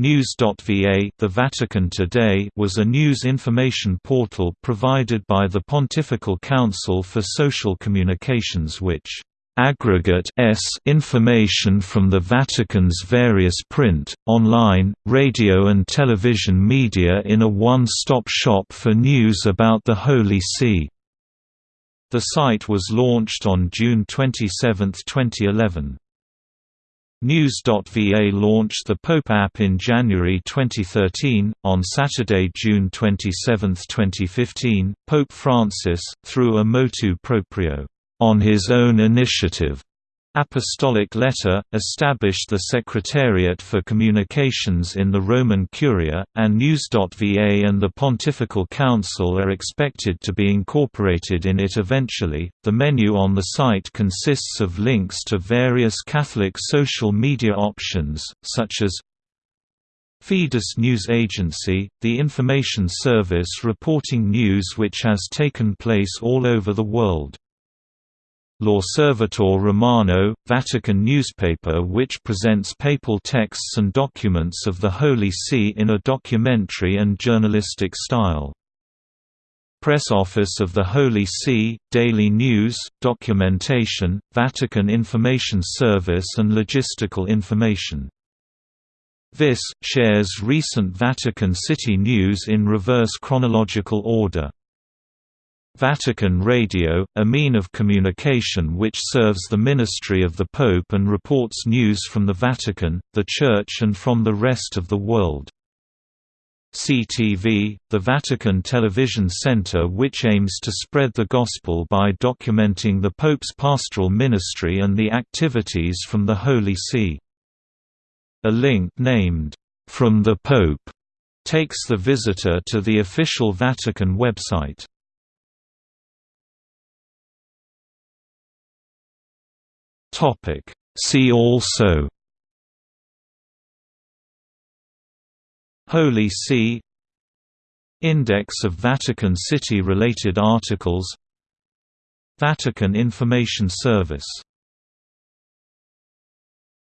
News.va The Vatican Today was a news information portal provided by the Pontifical Council for Social Communications which aggregate s information from the Vatican's various print, online, radio and television media in a one-stop shop for news about the Holy See. The site was launched on June 27, 2011. News.va launched the Pope app in January 2013. On Saturday, June 27, 2015, Pope Francis, through a motu proprio, on his own initiative, Apostolic Letter, established the Secretariat for Communications in the Roman Curia, and News.va and the Pontifical Council are expected to be incorporated in it eventually. The menu on the site consists of links to various Catholic social media options, such as Fides News Agency, the information service reporting news which has taken place all over the world. L'Osservatore Romano, Vatican newspaper which presents papal texts and documents of the Holy See in a documentary and journalistic style. Press Office of the Holy See, Daily News, Documentation, Vatican Information Service and Logistical Information. This, shares recent Vatican City news in reverse chronological order. Vatican Radio, a mean of communication which serves the ministry of the Pope and reports news from the Vatican, the Church and from the rest of the world. CTV, the Vatican Television Center which aims to spread the Gospel by documenting the Pope's pastoral ministry and the activities from the Holy See. A link named, "'From the Pope' takes the visitor to the official Vatican website. Topic. See also. Holy See. Index of Vatican City related articles. Vatican Information Service